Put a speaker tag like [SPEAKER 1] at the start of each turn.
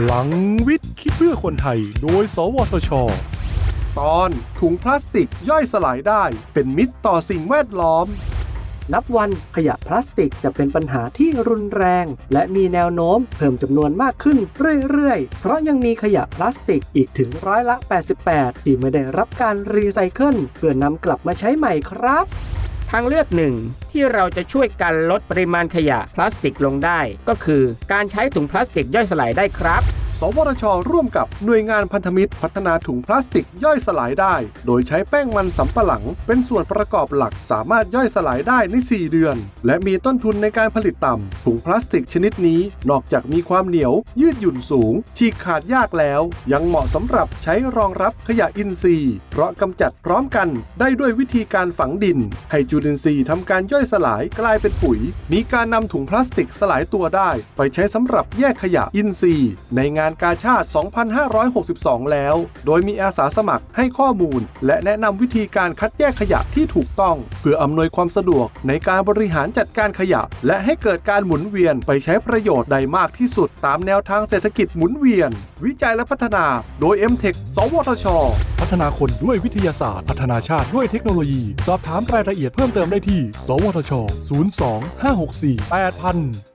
[SPEAKER 1] พลังวิทย์คิดเพื่อคนไทย โดย สวทช ตอนถุงพลาสติกย่อยสลายได้ เป็นมิตรต่อสิ่งแวดล้อม
[SPEAKER 2] นับวันขยะพลาสติกจะเป็นปัญหาที่รุนแรง และมีแนวโน้มเพิ่มจำนวนมากขึ้นเรื่อยๆ เพราะยังมีขยะพลาสติกอีกถึงร้อยละ 88 ที่ไม่ได้รับการรีไซเคิลเพื่อนำกลับมาใช้ใหม่ครับ
[SPEAKER 3] ทางเลือกหนึ่งที่เราจะช่วยกันลดปริมาณขยะพลาสติกลงได้ ก็คือการใช้ถุงพลาสติกย่อยสลายได้ครับ
[SPEAKER 1] สวทช ร่วมกับหน่วยงานพันธมิตร พัฒนาถุงพลาสติกย่อยสลายได้ โดยใช้แป้งมันสำปะหลัง เป็นส่วนประกอบหลักสามารถย่อยสลายได้ใน 4 เดือน และมีต้นทุนในการผลิตต่ำถุงพลาสติกชนิดนี้ นอกจากมีความเหนียว ยืดหยุ่นสูง ฉีกขาดยากแล้ว ยังเหมาะสำหรับใช้รองรับขยะอินทรีย์ เพราะกำจัดพร้อมกันได้ด้วยวิธีการฝังดิน ให้จุลินทรีย์ทำการย่อยสลายกลายเป็นปุ๋ย มีการนำถุงพลาสติกสลายตัวได้ ไปใช้สำหรับแยกขยะอินทรีย์ ในงานกาชาติ 2562 แล้ว โดยมีอาสาสมัครให้ข้อมูล และแนะนำวิธีการคัดแยกขยะที่ถูกต้อง เพื่ออำนวยความสะดวกในการบริหารจัดการขยะ และให้เกิดการหมุนเวียนไปใช้ประโยชน์ใดมากที่สุด ตามแนวทางเศรษฐกิจหมุนเวียน วิจัยและพัฒนา โดย m t e c h สวทช พัฒนาคนด้วยวิทยาศาสตร์ พัฒนาชาติด้วยเทคโนโลยี สอบถามรายละเอียดเพิ่มเติมได้ที่ สวทช 02 564 8000